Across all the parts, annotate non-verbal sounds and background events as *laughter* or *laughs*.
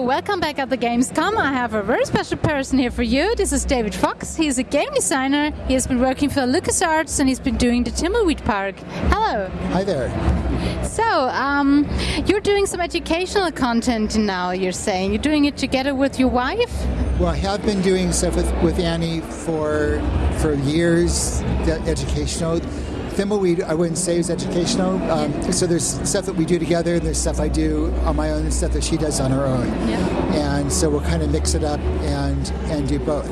So, welcome back at the Gamescom. I have a very special person here for you. This is David Fox. He's a game designer. He has been working for LucasArts and he's been doing the Thimbleweed Park. Hello. Hi there. So, um, you're doing some educational content now, you're saying. You're doing it together with your wife? Well, I have been doing stuff with, with Annie for, for years, educational. Thimbleweed, I wouldn't say is educational. Um, so there's stuff that we do together, and there's stuff I do on my own, and stuff that she does on her own. Yeah. And so we'll kind of mix it up and and do both.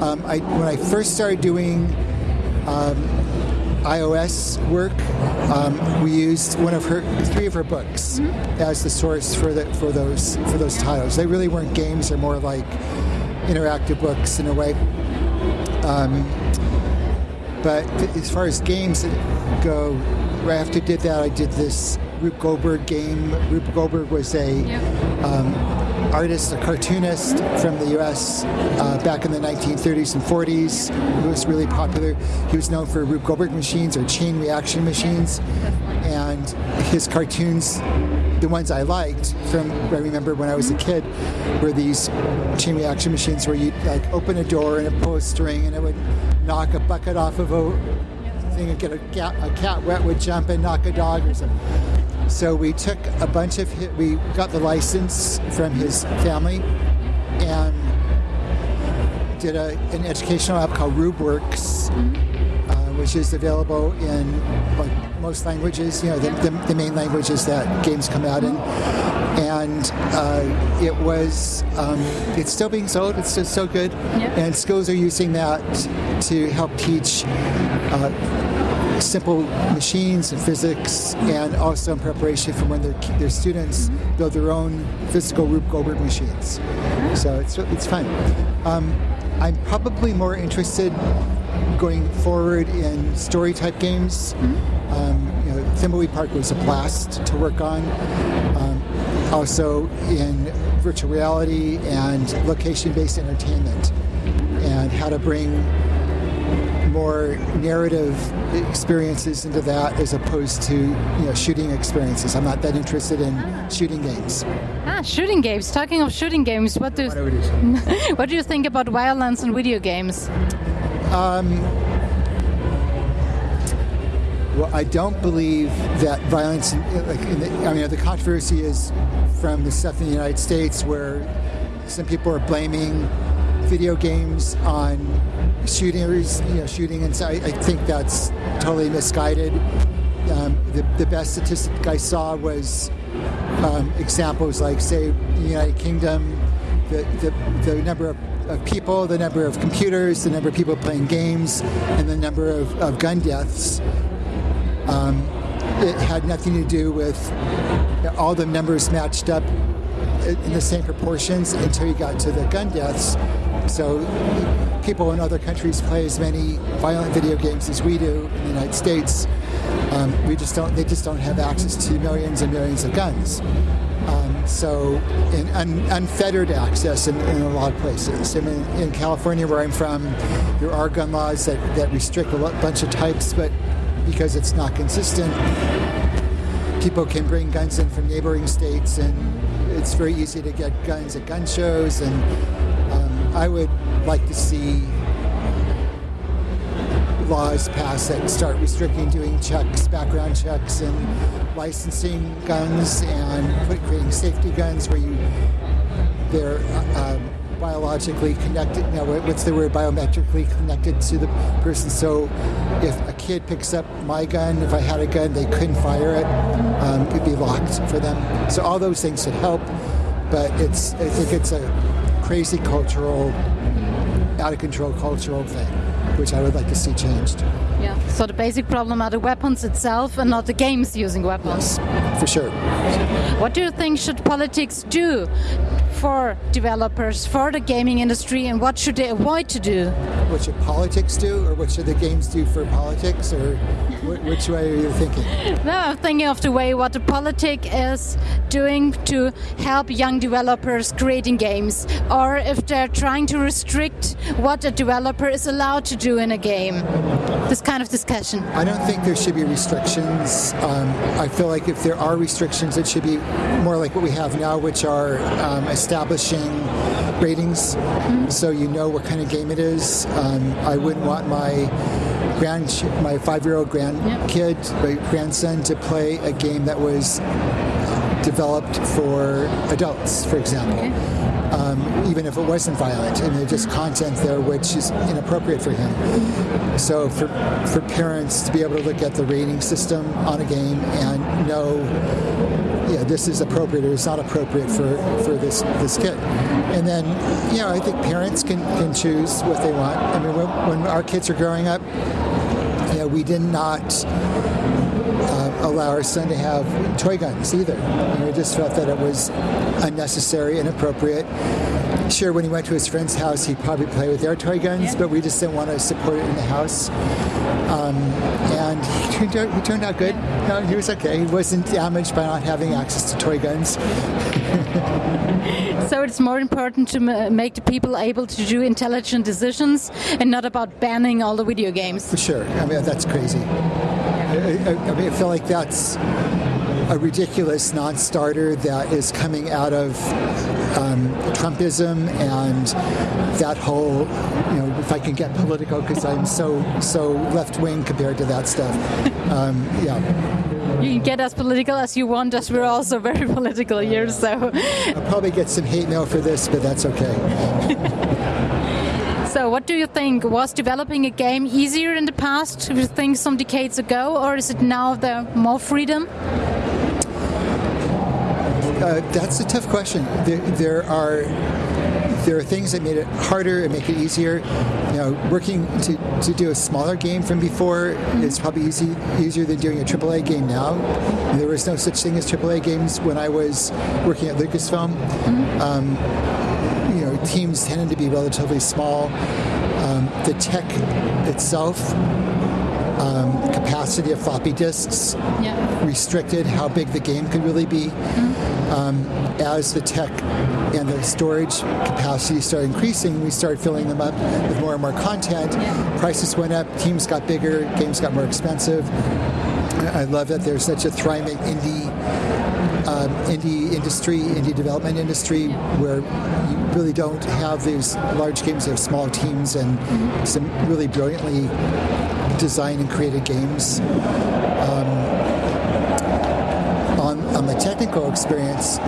Um, I, when I first started doing um, iOS work, um, we used one of her, three of her books mm-hmm. as the source for the for those for those titles. They really weren't games; they're more like interactive books in a way. Um, but as far as games go, right after I did that, I did this Rube Goldberg game. Rube Goldberg was a yep. um, artist, a cartoonist from the U.S. Uh, back in the 1930s and 40s. He was really popular. He was known for Rube Goldberg machines or chain reaction machines, and his cartoons the ones I liked from I remember when I was a kid were these chain reaction machines where you like open a door and it pull a string and it would knock a bucket off of a thing and get a cat, a cat wet would jump and knock a dog or something. So we took a bunch of we got the license from his family and did a, an educational app called RubeWorks. Mm-hmm which is available in like most languages, you know, the, the, the main languages that games come out in. And uh, it was, um, it's still being sold, it's still so good. Yep. And schools are using that to help teach uh, simple machines and physics, and also in preparation for when their, their students mm-hmm. build their own physical Rube Goldberg machines. So it's, it's fun. Um, I'm probably more interested going forward in story type games. Mm-hmm. Um, you know, Thimbleweed Park was a blast to work on. Um, also in virtual reality and location based entertainment, and how to bring more narrative experiences into that as opposed to you know shooting experiences. I'm not that interested in ah. shooting games. Ah, shooting games. Talking of shooting games, what do *laughs* what do you think about violence in video games? Um, well, I don't believe that violence. Like, the, I mean, the controversy is from the stuff in the United States where some people are blaming video games on shooters, you know, shooting. And so I, I think that's totally misguided. Um, the, the best statistic I saw was um, examples like, say, the United Kingdom, the, the, the number of of people, the number of computers, the number of people playing games, and the number of, of gun deaths. Um, it had nothing to do with all the numbers matched up in the same proportions until you got to the gun deaths. So people in other countries play as many violent video games as we do in the United States. Um, we just don't. They just don't have access to millions and millions of guns. Um, so, in, un, unfettered access in, in, a lot of places. I mean, in California, where I'm from, there are gun laws that, that restrict a bunch of types, but because it's not consistent, people can bring guns in from neighboring states, and it's very easy to get guns at gun shows. And um, I would like to see laws passed that start restricting doing checks, background checks, and licensing guns, and put, creating safety guns where you they're uh, um, biologically connected. Now, what's the word? Biometrically connected to the person. So, if a kid picks up my gun, if I had a gun, they couldn't fire it. Um, it'd be locked for them. So, all those things should help. But it's I think it's a crazy cultural, out of control cultural thing which I would like to see changed. Yeah. So the basic problem are the weapons itself and not the games using weapons. Yes, for sure. What do you think should politics do for developers, for the gaming industry, and what should they avoid to do? What should politics do, or what should the games do for politics, or which way are you thinking? *laughs* No, I'm thinking of the way what the politic is doing to help young developers creating games, or if they're trying to restrict what a developer is allowed to do in a game. This kind of discussion? I don't think there should be restrictions. Um, I feel like if there are restrictions, it should be more like what we have now, which are um, establishing ratings mm-hmm. so you know what kind of game it is. Um, I wouldn't want my grand my five year old grandkid, yep. my grandson, to play a game that was developed for adults, for example. Okay. Um, even if it wasn't violent, and there's just content there which is inappropriate for him. So for for parents to be able to look at the rating system on a game and know, yeah, this is appropriate or it's not appropriate for, for this this kid. And then, you know, I think parents can, can choose what they want. I mean, when, when our kids are growing up, we did not uh, allow our son to have toy guns either. we just felt that it was unnecessary, inappropriate. Sure, when he went to his friend's house, he'd probably play with their toy guns, yeah. but we just didn't want to support it in the house. Um, and *laughs* he turned, out, he turned out good. No, he was okay. He wasn't damaged by not having access to toy guns. *laughs* so it's more important to make the people able to do intelligent decisions and not about banning all the video games. For sure. I mean, that's crazy. I, I, mean, I feel like that's a ridiculous non-starter that is coming out of um, Trumpism and that whole, you know, if I can get political because I'm so so left wing compared to that stuff. Um, yeah. You can get as political as you want, as we're also very *laughs* political here. So I'll probably get some hate mail for this, but that's okay. *laughs* So, what do you think? Was developing a game easier in the past, you think some decades ago, or is it now there more freedom? Uh, that's a tough question. There, there, are there are things that made it harder and make it easier. You know, working to, to do a smaller game from before mm-hmm. is probably easy easier than doing a AAA game now. There was no such thing as AAA games when I was working at Lucasfilm. Mm-hmm. Um, you know, teams tended to be relatively small. Um, the tech itself, um, capacity of floppy disks, yeah. restricted how big the game could really be. Mm-hmm. Um, as the tech and the storage capacity started increasing, we started filling them up with more and more content. Yeah. Prices went up, teams got bigger, games got more expensive. I love that there's such a thriving indie um, indie industry, indie development industry, where you really don't have these large games. You have small teams and mm-hmm. some really brilliantly designed and created games. Um, on, on the technical experience,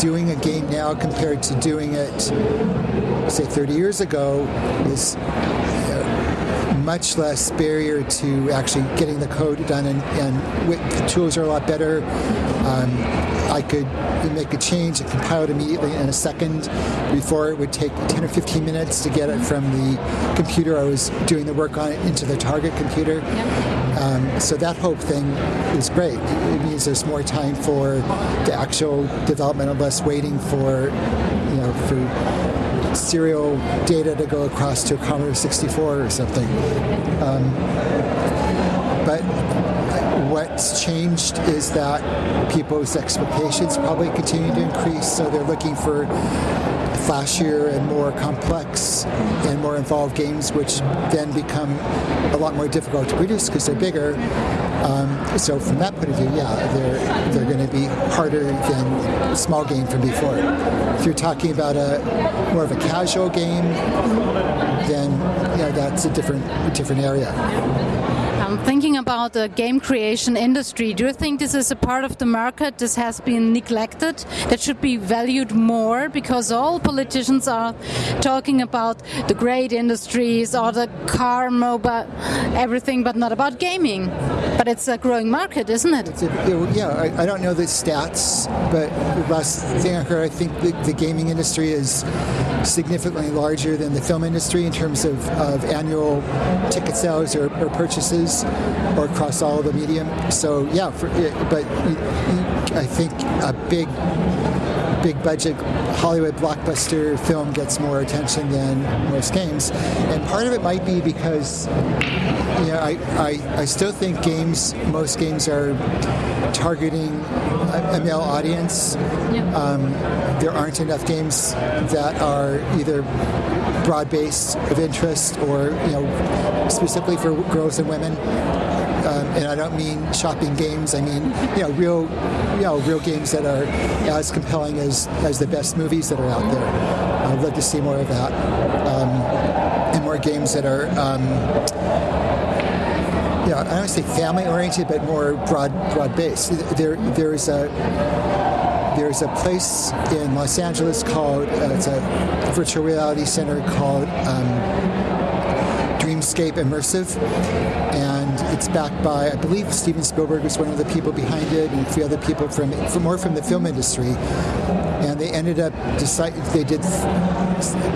doing a game now compared to doing it, say, 30 years ago is much less barrier to actually getting the code done, and, and the tools are a lot better. Um, I could make a change and compile it immediately in a second before it would take 10 or 15 minutes to get it from the computer I was doing the work on it into the target computer. Yep. Um, so that whole thing is great. It means there's more time for the actual development and less waiting for, you know, for serial data to go across to a Commodore 64 or something. Um, but what's changed is that people's expectations probably continue to increase, so they're looking for flashier and more complex and more involved games, which then become a lot more difficult to produce because they're bigger. Um, so from that point of view, yeah, they're they're going to be harder than small game from before. If you're talking about a more of a casual game, then know that's a different different area. Thinking about the game creation industry, do you think this is a part of the market that has been neglected, that should be valued more? Because all politicians are talking about the great industries or the car, mobile, everything, but not about gaming. But it's a growing market, isn't it? A, yeah, I, I, don't know the stats, but last thing I heard, I think the, the gaming industry is significantly larger than the film industry in terms of, of annual ticket sales or, or purchases or across all the medium. So yeah, for, but I think a big big budget Hollywood blockbuster film gets more attention than most games. And part of it might be because you know, I, I, I still think games, most games are targeting a, a male audience. Um, there aren't enough games that are either broad based of interest or you know specifically for girls and women. And I don't mean shopping games. I mean, you know, real, you know, real games that are as compelling as, as the best movies that are out there. I'd love to see more of that, um, and more games that are, um, yeah, I don't say family oriented, but more broad, broad based. There, there's a there's a place in Los Angeles called uh, it's a virtual reality center called um, Dreamscape Immersive, and it's backed by I believe Steven Spielberg was one of the people behind it, and a few other people from, from more from the film industry. And they ended up decide they did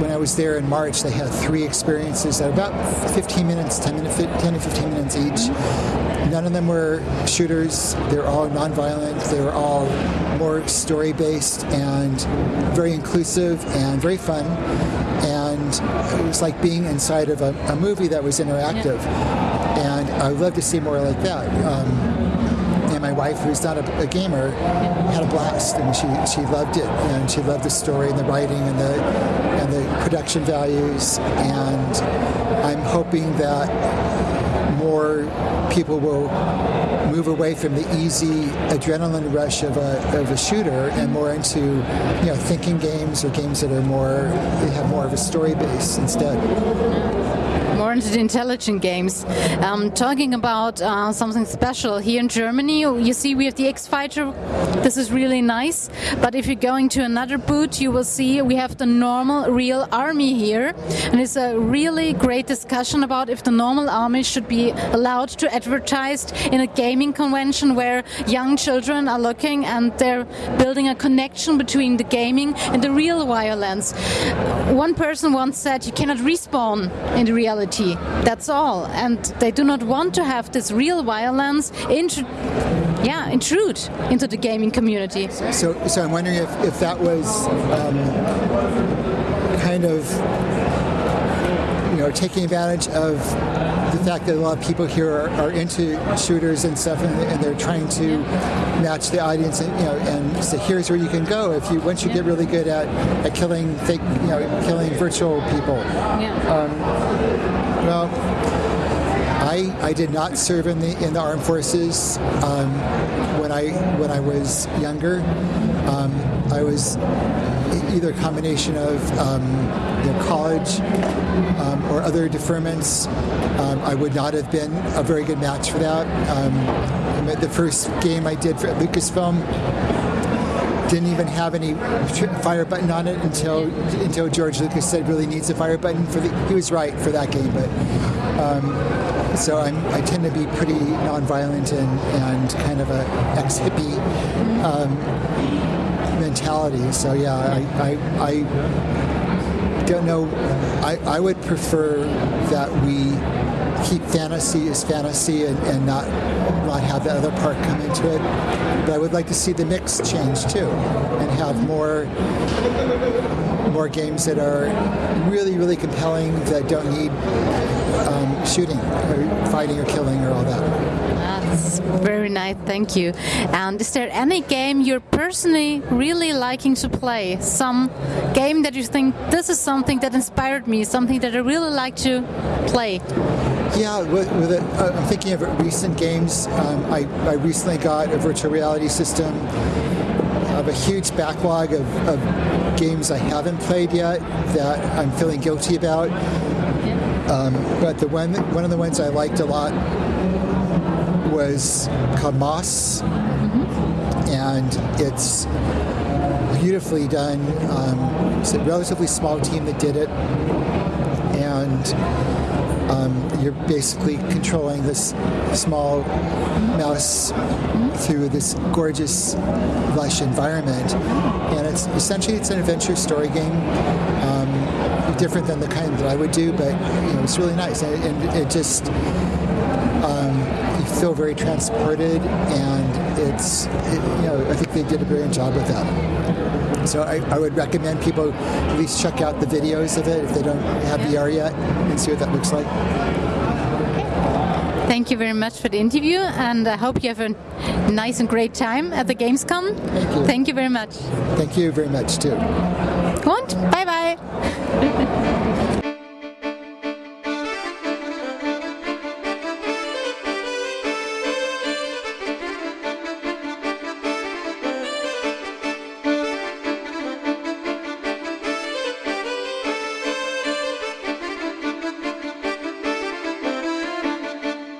when I was there in March. They had three experiences at about 15 minutes, 10 minutes, 10 to 15 minutes each. None of them were shooters. They're all nonviolent. They were all more story based and very inclusive and very fun. And it was like being inside of a, a movie that was interactive. And I'd love to see more like that. Um, and my wife, who's not a, a, gamer, had a blast, and she she loved it, and she loved the story and the writing and the and the production values. And I'm hoping that more people will move away from the easy adrenaline rush of a, of a shooter and more into you know thinking games or games that are more have more of a story base instead more into intelligent games. Um, talking about uh, something special here in Germany, you see we have the X Fighter. This is really nice. But if you're going to another booth, you will see we have the normal real army here, and it's a really great discussion about if the normal army should be allowed to advertise in a gaming convention where young children are looking and they're building a connection between the gaming and the real violence. One person once said you cannot respawn in the reality That's all. And they do not want to have this real violence yeah, intrude into the gaming community. So, so I'm wondering if, if that was um, kind of you know taking advantage of the fact that a lot of people here are, are into shooters and stuff, and, and, they're trying to match the audience, and you know, and say here's where you can go if you once you get really good at, at killing fake, you know, killing virtual people. Yeah. Um, well, I, I did not serve in the in the armed forces um, when I when I was younger. Um, I was either a combination of um, you know, college um, or other deferments. Um, I would not have been a very good match for that. Um, the first game I did for Lucasfilm didn't even have any fire button on it until until George Lucas said really needs a fire button for the. He was right for that game, but um, so I'm, i tend to be pretty nonviolent and and kind of a ex hippie um, mentality. So yeah, I, I, I don't know. I, I would prefer that we keep fantasy as fantasy and, and not not have the other part come into it. But I would like to see the mix change too, and have more more games that are really really compelling that don't need um, shooting or fighting or killing or all that. That's very nice, thank you. And is there any game you're personally really liking to play? Some game that you think this is something that inspired me, something that I really like to play? Yeah, with, with it, uh, I'm thinking of recent games. Um, I, I recently got a virtual reality system. I have a huge backlog of, of games I haven't played yet that I'm feeling guilty about. Um, but the one, one of the ones I liked a lot was Moss, mm-hmm. and it's beautifully done. Um, it's a relatively small team that did it, and um, you're basically controlling this small mouse through this gorgeous, lush environment, and it's essentially it's an adventure story game. Um, different than the kind that I would do, but you know, it's really nice, and, and it just feel very transported and it's it, you know I think they did a brilliant job with that. So I, I, would recommend people at least check out the videos of it if they don't have VR yet and see what that looks like. Thank you very much for the interview, and I hope you have a nice and great time at the Gamescom. Thank you. Thank you very much. Thank you very much too. Und bye bye. *laughs*